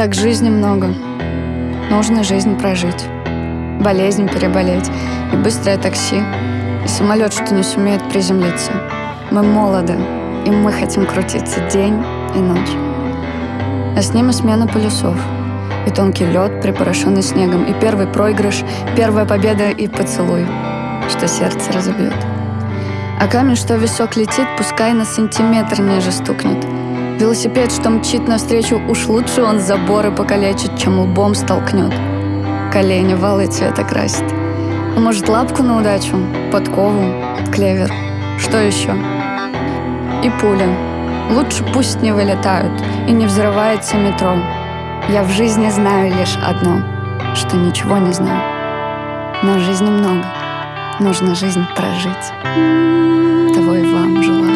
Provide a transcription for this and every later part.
так жизни много. Нужно жизнь прожить. Болезнь переболеть. И быстрое такси. И самолет, что не сумеет приземлиться. Мы молоды, и мы хотим крутиться день и ночь. А с ними смена полюсов. И тонкий лед, припорошенный снегом. И первый проигрыш, первая победа и поцелуй, что сердце разобьет. А камень, что висок летит, пускай на сантиметр ниже стукнет. Велосипед, что мчит навстречу, уж лучше он заборы покалечит, чем лбом столкнет. Колени валы цвета красит. А может, лапку на удачу, подкову, клевер, что еще? И пуля. Лучше пусть не вылетают и не взрывается метро. Я в жизни знаю лишь одно, что ничего не знаю. Но жизни много, нужно жизнь прожить. Того и вам желаю.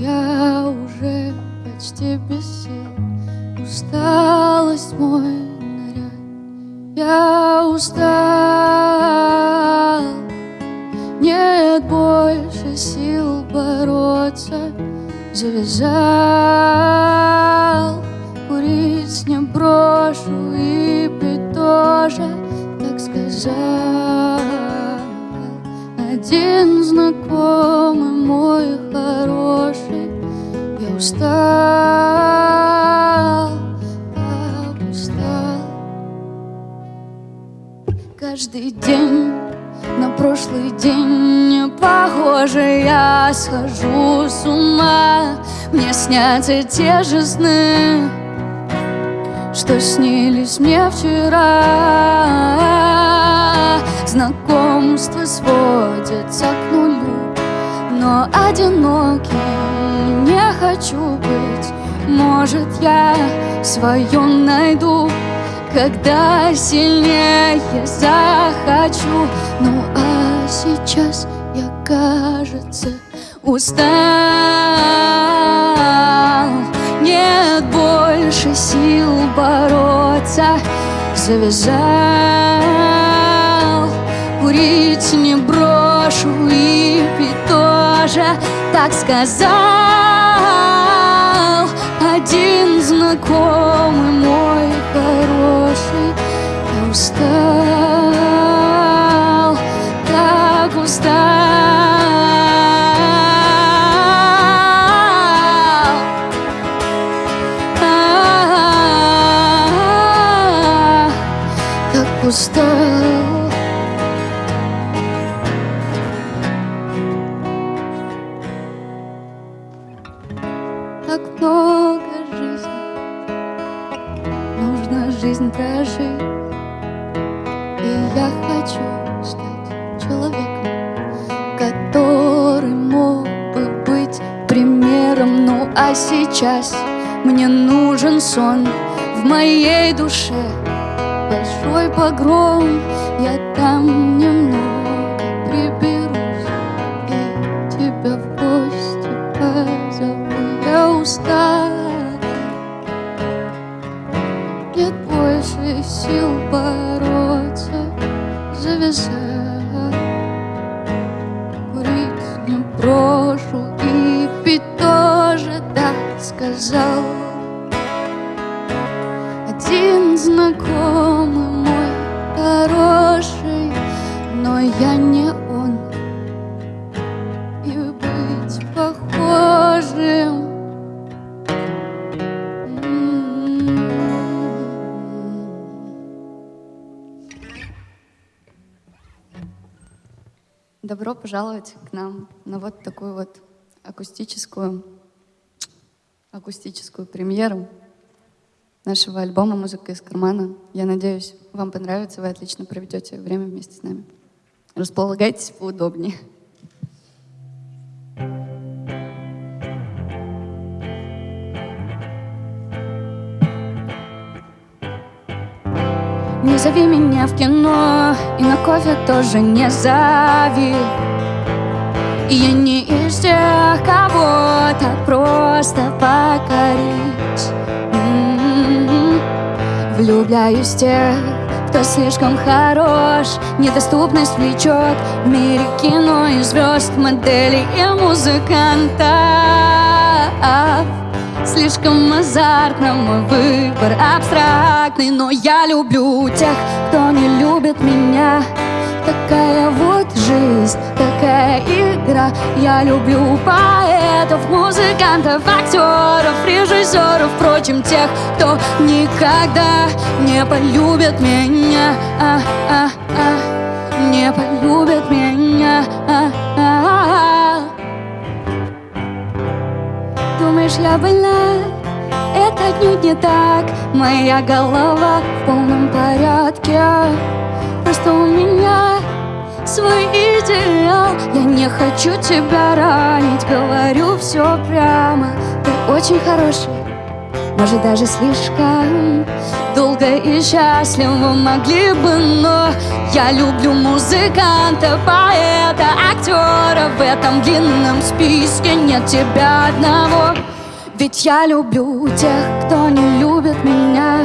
Я уже почти без сил, усталость мой наряд. Я устал, нет больше сил бороться, завязал, курить не брошу и пить тоже, так сказал. Один знакомый мой хороший, устал, так устал. Каждый день на прошлый день не похоже, я схожу с ума. Мне снятся те же сны, что снились мне вчера. Знакомства сводятся к нулю, но одиноким не хочу быть. Может, я свое найду, когда сильнее захочу. Ну а сейчас я, кажется, устал. Нет больше сил бороться, завязал. Курить не брошу и пить тоже, так сказал. Один знакомый мой хороший, я устал, так устал. Так устал. Так много жизнь прожить. И я хочу стать человеком Который мог бы быть примером. Ну а сейчас мне нужен сон В моей душе. Большой погром Я там Добро пожаловать к нам на вот такую вот акустическую, акустическую премьеру нашего альбома «Музыка из кармана». Я надеюсь, вам понравится, вы отлично проведете время вместе с нами. Располагайтесь поудобнее. Не зови меня в кино И на кофе тоже не зови. Я не из тех, кого так просто покорить. М-м-м. Влюбляюсь в тех, кто слишком хорош. Недоступность влечет в мире кино и звезд Моделей и музыкантов Слишком азартно мой выбор абстрактный Но я люблю тех, кто не любит меня. Такая вот жизнь, такая игра. Я люблю поэтов, музыкантов, актеров, режиссеров Впрочем, тех, кто никогда не полюбит меня. А -а -а, Не полюбит меня. А. Думаешь, я больна? Это отнюдь не так. Моя голова в полном порядке. Просто у меня свой идеал. Я не хочу тебя ранить. Говорю все прямо. Ты очень хороший. Может даже слишком долго и счастливо могли бы, но я люблю музыканта, поэта, актера В этом длинном списке нет тебя одного. Ведь я люблю тех, кто не любит меня.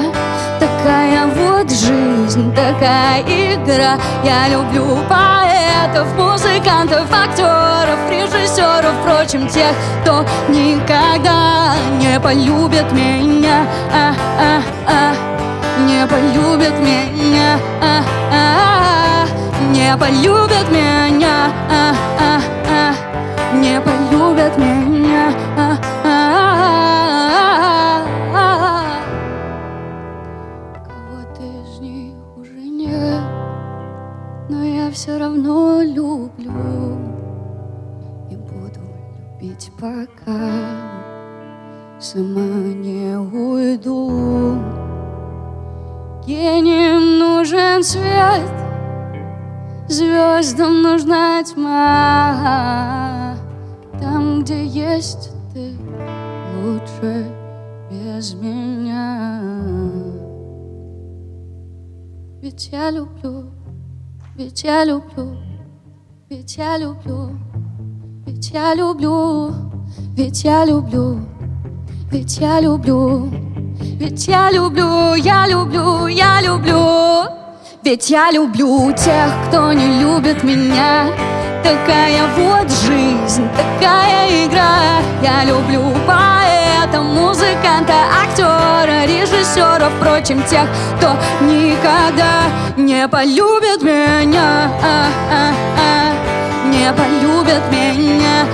Такая вот жизнь, такая игра. Я люблю поэтов, музыкантов, актеров, режиссеров Впрочем, тех, кто никогда не полюбит меня. А -а -а, Не полюбит меня. А -а -а, Не полюбит меня Не полюбит меня. А все равно люблю И буду любить, пока сама не уйду. Гением нужен свет Звездам нужна тьма где есть ты, лучше без меня. Ведь я люблю ведь я люблю, ведь я люблю, ведь я люблю, ведь я люблю, ведь я люблю, ведь я люблю, я люблю, я люблю, ведь я люблю тех, кто не любит меня. Такая вот жизнь, такая игра. Я люблю поэта, музыканта, актера, режиссера, впрочем, тех, кто никогда не полюбит меня, не полюбит меня,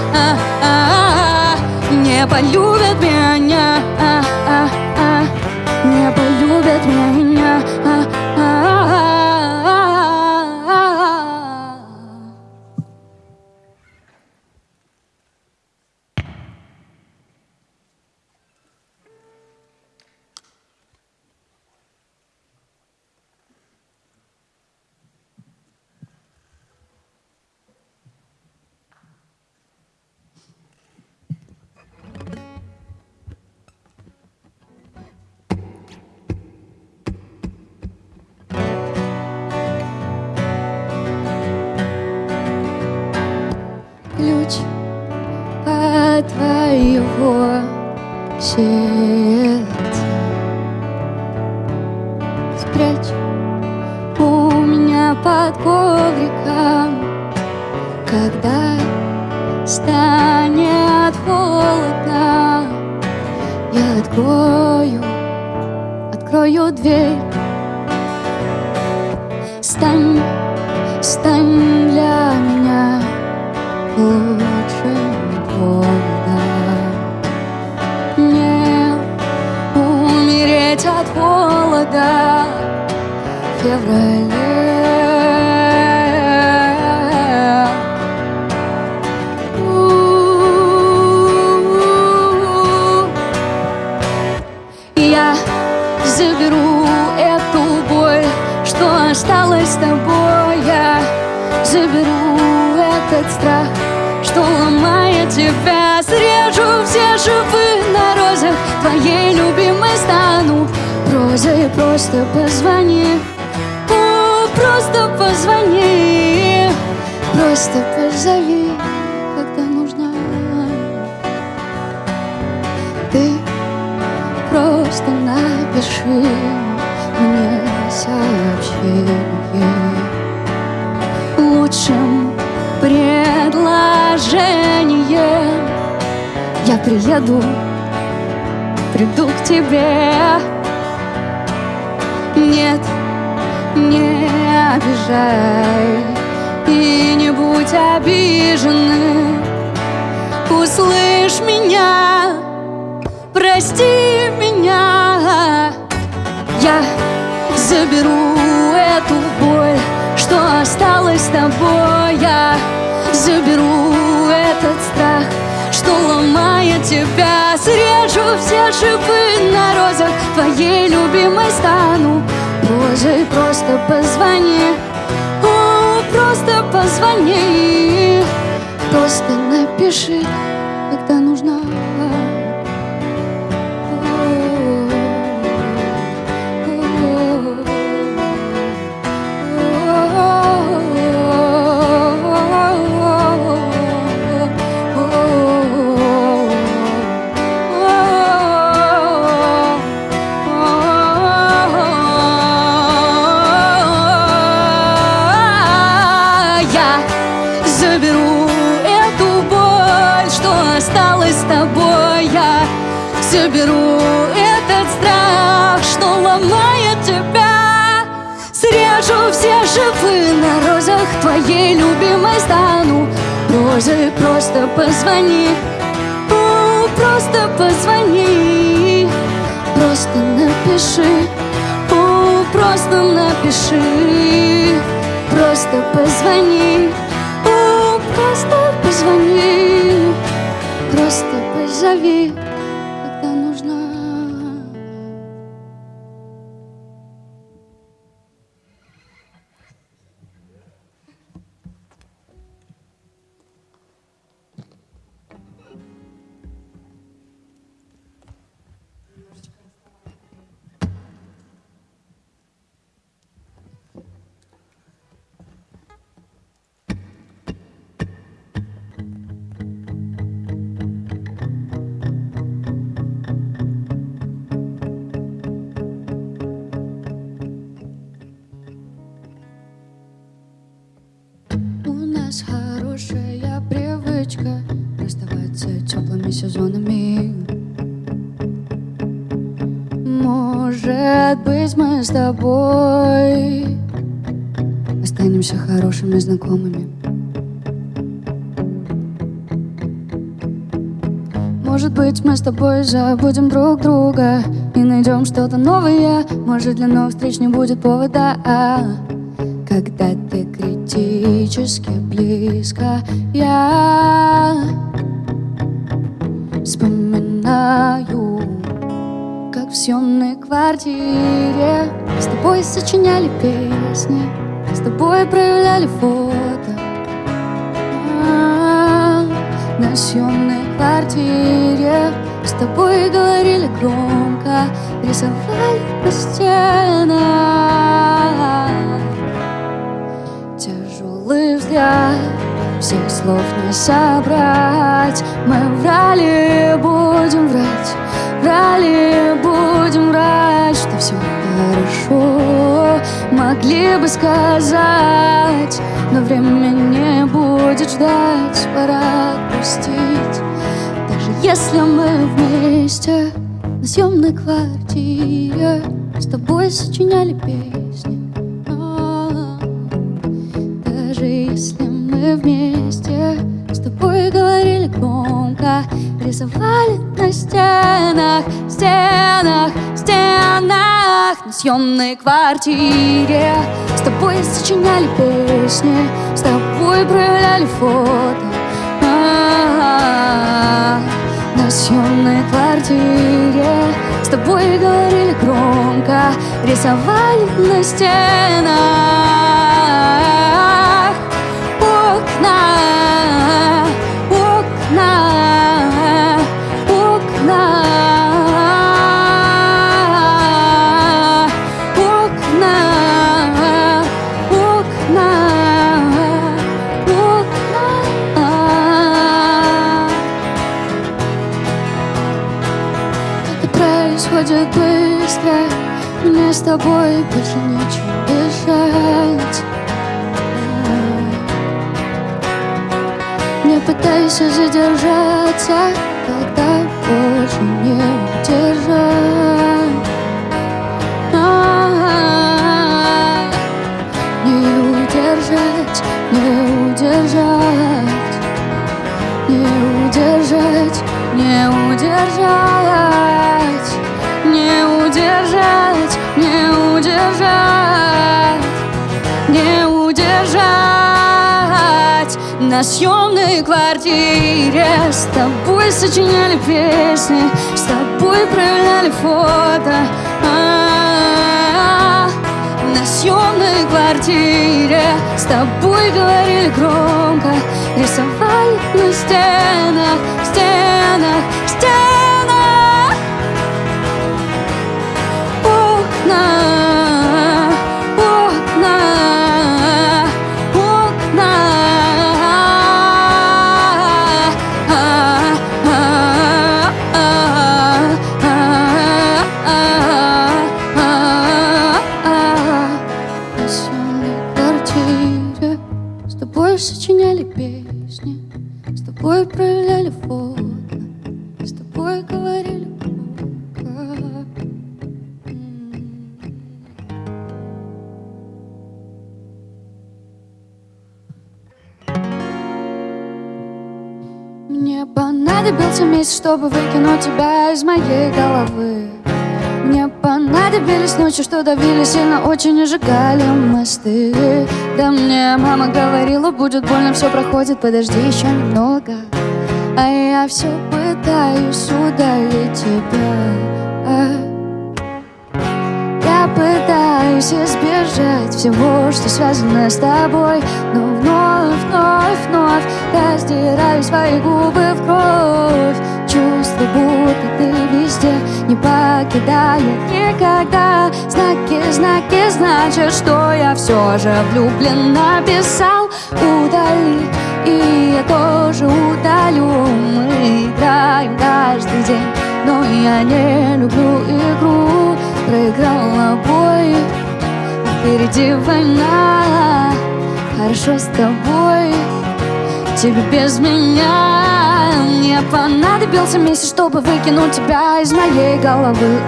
не полюбит меня, а -а -а, предложением Я приеду, приду к тебе. Нет, не обижай И не будь обиженным. Услышь меня, прости меня. Я заберу эту боль что осталось с тобой. Я заберу этот страх, что ломает тебя. Срежу все шипы на розах Твоей любимой стану. Боже, просто позвони О, просто позвони. Просто напиши, позвони, О, просто позвони. Просто напиши, О, просто напиши. Просто позвони, О, просто позвони. Просто позови сезонами. Может быть, мы с тобой Останемся хорошими знакомыми. Может быть, мы с тобой забудем друг друга И найдем что-то новое. Может, для новых встреч не будет повода Когда ты критически близко Я Вспоминаю, как в съемной квартире С тобой сочиняли песни, с тобой проявляли фото. А, На съемной квартире с тобой говорили громко Рисовали на стенах Тяжелый взгляд. Всех слов не собрать. Мы врали, будем врать. Врали, будем врать Что все хорошо. Могли бы сказать Но время не будет ждать. Пора отпустить. Даже если мы вместе На съемной квартире С тобой сочиняли песни вместе. С тобой говорили громко Рисовали на стенах, стенах, стенах На съемной квартире. С тобой сочиняли песни С тобой проявляли фото. На съемной квартире. С тобой говорили громко Рисовали на стенах с тобой больше нечего дышать. Не пытайся задержаться Когда больше не удержать Не удержать, не удержать. Не удержать, не удержать. Не удержать, не удержать Не удержать. На съемной квартире С тобой сочиняли песни С тобой проявляли фото. На съемной квартире С тобой говорили громко. Рисовали на стенах, стенах, чтобы выкинуть тебя из моей головы. Мне понадобились ночи, что давили сильно очень и сжигали мосты. Да мне мама говорила, будет больно, все проходит, подожди еще немного. А я все пытаюсь удалить тебя. Я пытаюсь избежать всего, что связано с тобой Но вновь, вновь, вновь раздираю свои губы в кровь. Чувство, будто ты везде не покидает никогда. Знаки, знаки, значит, что я все же влюблен Написал, удали, и я тоже удалю. Мы играем каждый день, но я не люблю игру. Проиграла бой, впереди война Хорошо с тобой, тебе без меня Мне понадобился месяц, чтобы выкинуть тебя из моей головы.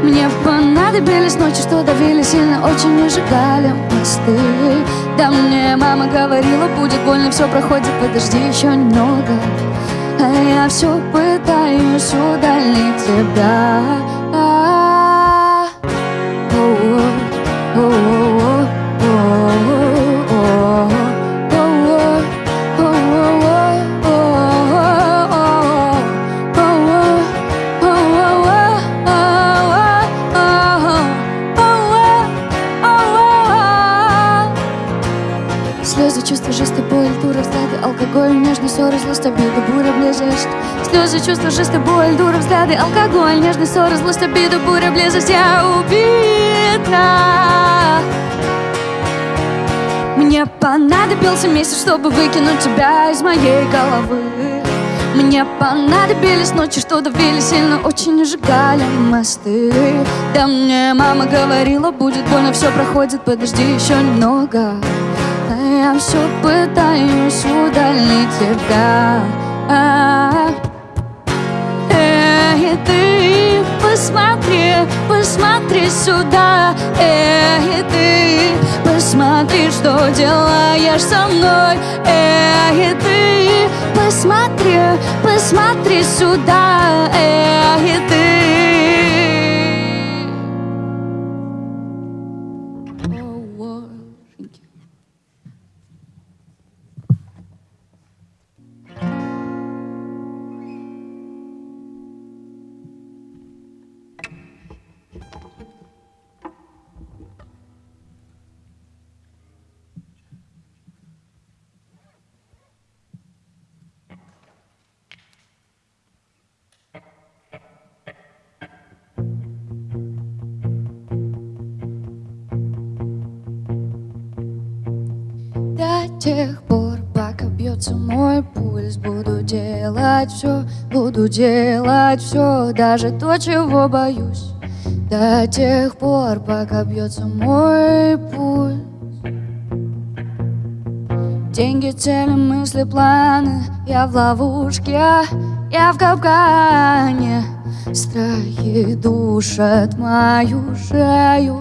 Мне понадобились ночи, что давили сильно очень и сжигали мосты. Да мне мама говорила, будет больно, все проходит, подожди еще немного. А я все пытаюсь удалить тебя злость, обида, буря, близость Слезы, чувства, жесты, боль, дура, взгляды, алкоголь, нежность, ссоры, злость, обида, буря, близость Я убита. Мне понадобился месяц, чтобы выкинуть тебя из моей головы. Мне понадобились ночи, что давили сильно, очень сжигали мосты. Да мне мама говорила, будет больно, все проходит, подожди еще немного я все пытаюсь удалить тебя. Эй, ты посмотри, посмотри сюда. Эй, ты посмотри, что делаешь со мной. Эй, ты посмотри, посмотри сюда. Эй, ты тех пор, пока бьет бьется мой пульс. Буду делать все, буду делать все Даже то, чего боюсь. До тех пор, пока бьется мой пульс. Деньги, цели, мысли, планы. Я в ловушке, я в капкане. Страхи душат мою шею.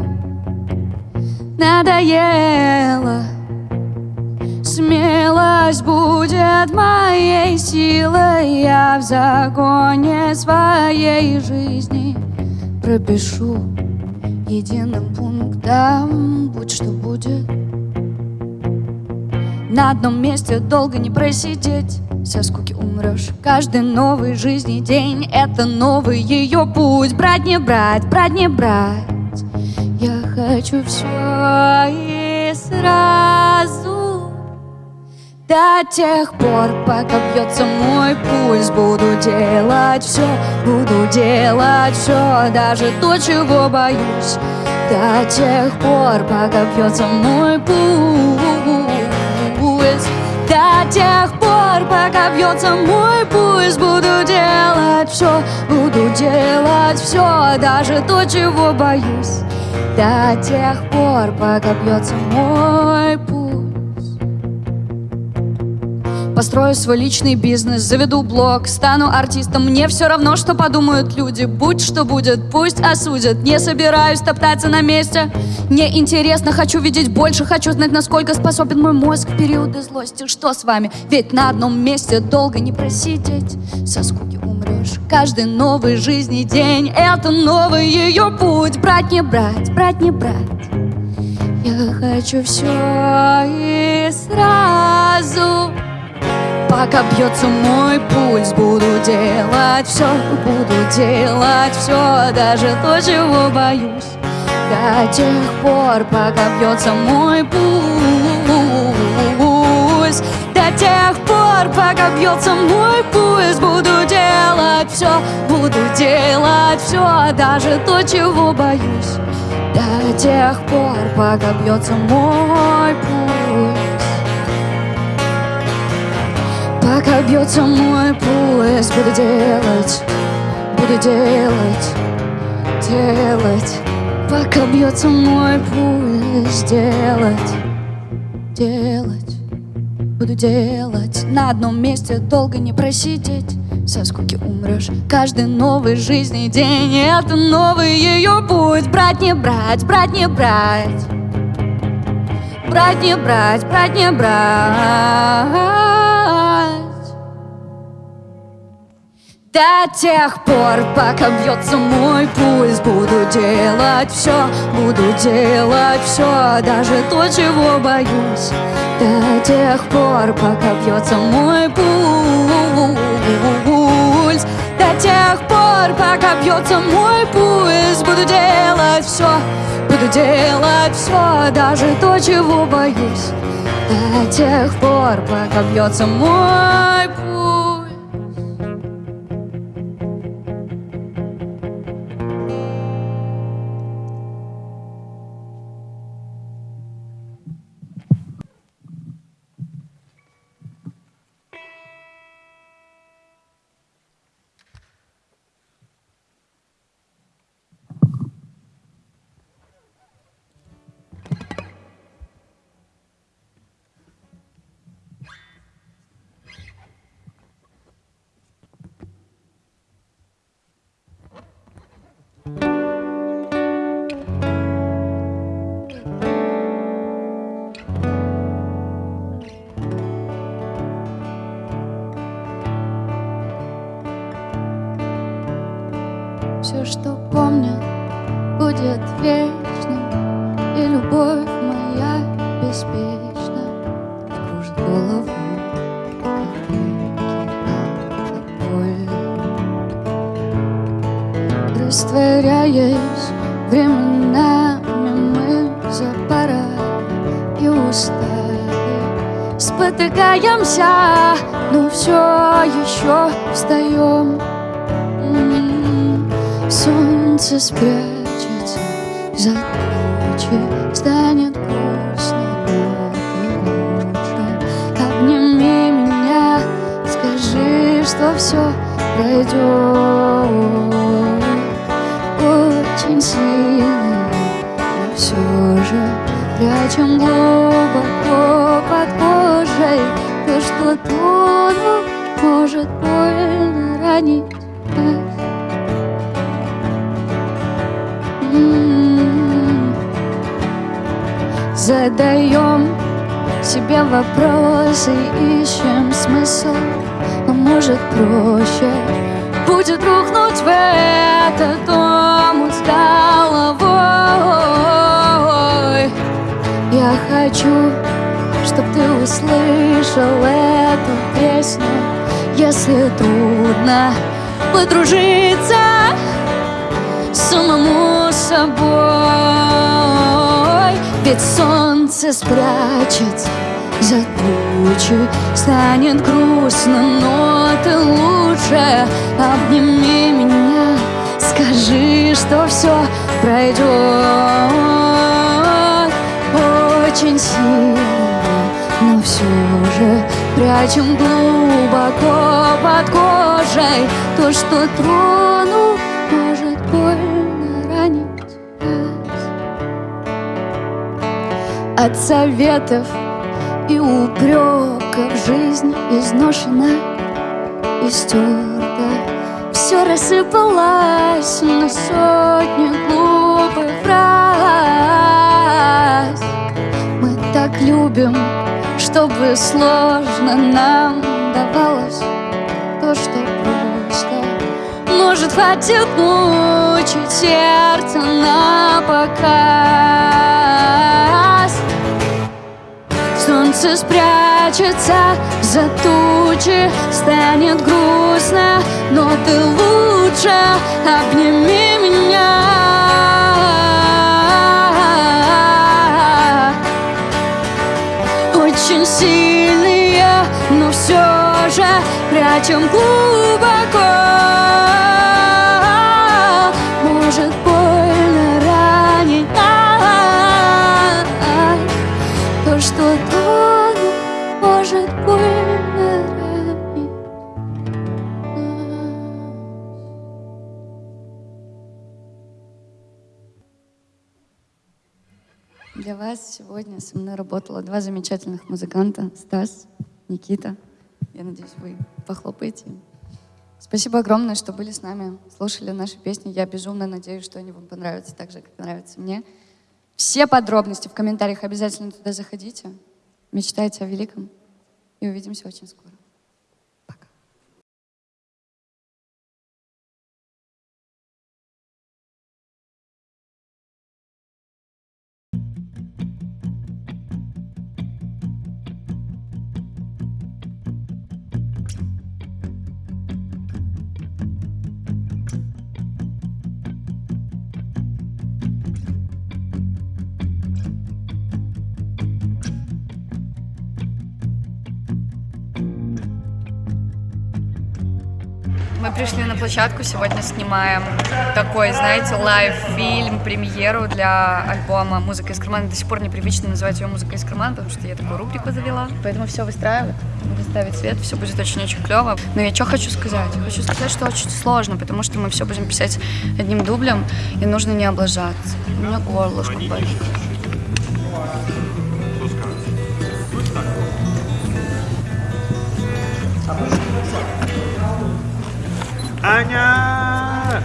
Надоело Смелость будет моей силой Я в загоне своей жизни Пропишу единым пунктом Будь что будет. На одном месте долго не просидеть Со скуки умрешь Каждый новый жизни день Это новый ее путь. Брать не брать, брать не брать. Я хочу все и сразу до тех пор, пока бьется мой пульс Буду делать все, буду делать все Даже то, чего боюсь. До тех пор, пока бьется мой пульс. До тех пор, пока бьется мой пульс Буду делать все, буду делать все Даже то, чего боюсь. До тех пор, пока бьется мой пульс Построю свой личный бизнес, заведу блог Стану артистом, мне все равно, что подумают люди. Будь что будет, пусть осудят. Не собираюсь топтаться на месте. Мне интересно, хочу видеть больше Хочу знать, насколько способен мой мозг. В периоды злости, что с вами? Ведь на одном месте долго не просидеть. Со скуки умрешь Каждый новый жизни день Это новый ее путь. Брать не брать, брать не брать. Я хочу все и сразу Пока бьется мой пульс, буду делать все, буду делать все, даже то, чего боюсь. До тех пор, пока бьется мой пульс, до тех пор, пока бьется мой пульс, буду делать все, буду делать все, даже то, чего боюсь. До тех пор, пока бьется мой Пока бьется мой пульс, буду делать, буду делать, делать. Пока бьется мой пульс, делать, делать, буду делать. На одном месте долго не просидеть, со скуки умрешь. Каждый новый жизни день это новый ее путь. Брать не брать, брать не брать, брать не брать, брать не брать. До тех пор, пока бьется мой пульс Буду делать все, буду делать все Даже то, чего боюсь. До тех пор, пока бьется мой пульс. До тех пор, пока бьется мой пульс Буду делать все, буду делать все Даже то, чего боюсь. До тех пор, пока бьется мой Спотыкаемся, но все еще встаем Солнце спрячется за тучи Станет грустно, лучше. Обними меня что все пройдет Очень сильно, но все же Прячем глубоко То, что тону может больно ранить. М-м-м. Задаем себе вопросы, ищем смысл. Но может проще. Будет рухнуть в этот омут с головой Я хочу, чтоб ты услышал эту песню. Если трудно подружиться самому собой Ведь солнце спрячется за тучи Станет грустно, но ты лучше Обними меня, скажи, что все пройдет Очень сильно, но все же Прячем глубоко под кожей. То, что трону может больно ранить От советов и упреков жизнь изношена и стерта Все рассыпалось на сотни глупых фраз. Мы так любим, чтобы сложно нам давалось То, что просто. Может хватит мучить сердце на показ. Солнце спрячется за тучи Станет грустно, но ты лучше Обними меня Прячем глубоко Может больно ранить То, что тону может больно ранить Для вас сегодня со мной работало два замечательных музыканта. Стас, Никита. Я надеюсь, вы похлопаете. Спасибо огромное, что были с нами, слушали наши песни. Я безумно надеюсь, что они вам понравятся так же, как нравятся мне. Все подробности в комментариях обязательно туда заходите. Мечтайте о великом. И увидимся очень скоро. Мы пришли на площадку, сегодня снимаем такой, знаете, лайв-фильм, премьеру для альбома «Музыка из кармана». До сих пор непривычно называть ее «Музыка из кармана», потому что я такую рубрику завела. Поэтому все выстраивать, выставить свет, все будет очень-очень клево. Но я что хочу сказать? Хочу сказать, что очень сложно, потому что мы все будем писать одним дублем, и нужно не облажаться. У меня горлышко болит. Аня!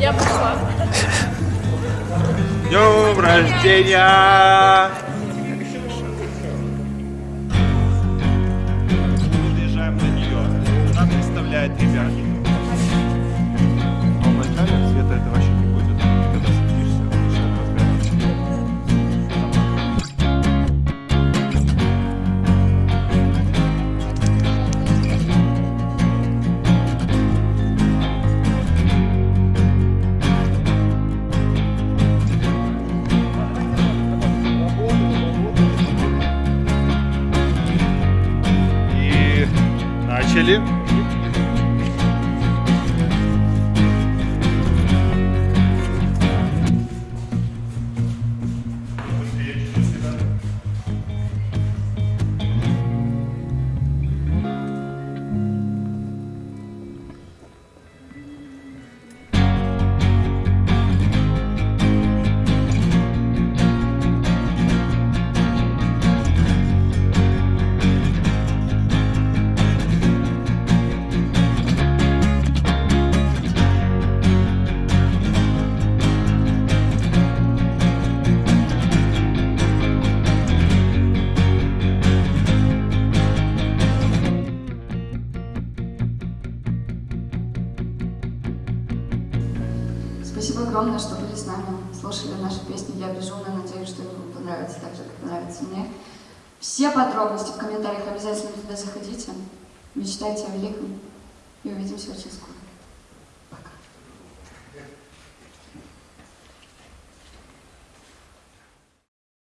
Я пошла. Днем рождения! Мечтайте о великом. И увидимся очень скоро.